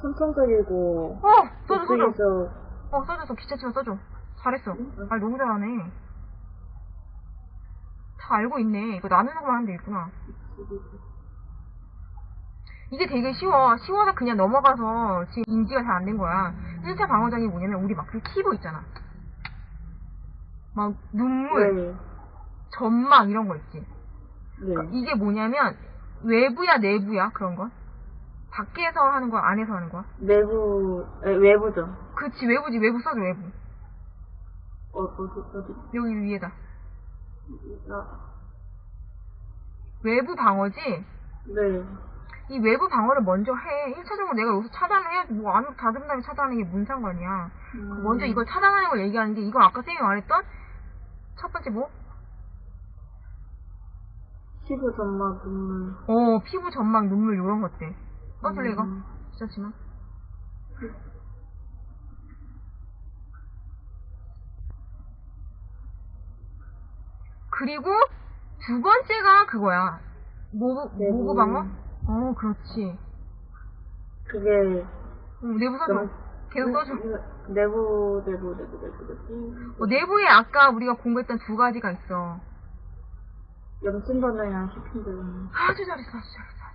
선천적이고, 어! 써줘, 써줘. 그쪽에서, 어, 써줘, 써. 귀찮지만 써줘. 잘했어. 응? 아, 너무 잘하네. 다 알고 있네. 이거 나누는 것만 하면 되겠구나. 이게 되게 쉬워. 쉬워서 그냥 넘어가서 지금 인지가 잘 안 된 거야. 1차 방어장이 뭐냐면 우리 막 그 키보 있잖아. 막 눈물, 네. 점막 이런 거 있지. 네. 이게 뭐냐면 외부야 내부야 그런 거? 밖에서 하는 거야 안에서 하는 거야? 내부, 에, 외부죠. 그치 외부지 외부 써줘 외부. 어, 어디, 어디, 여기 위에다. 아, 외부 방어지? 네. 이 외부 방어를 먼저 해. 1차적으로 내가 여기서 차단을 해야지. 뭐, 닫은 다음에 차단하는 게뭔 상관이야. 음, 먼저 이걸 차단하는 걸 얘기하는데, 이건 아까 쌤이 말했던 첫 번째 뭐? 피부 점막, 눈물. 어, 피부 점막, 눈물, 요런 것들. 써줄래, 이거? 음. 귀찮지만. 그리고 두 번째가 그거야. 모브, 내부. 모브 방어? 어, 그렇지. 그게, 응, 내부. 영- 계속 써줘. 내부, 내부, 내부, 내부, 내부. 어, 내부에 아까 우리가 공부했던 두 가지가 있어. 염증 반응이랑 히핑 반응. 아주 잘했어, 아주 잘했어.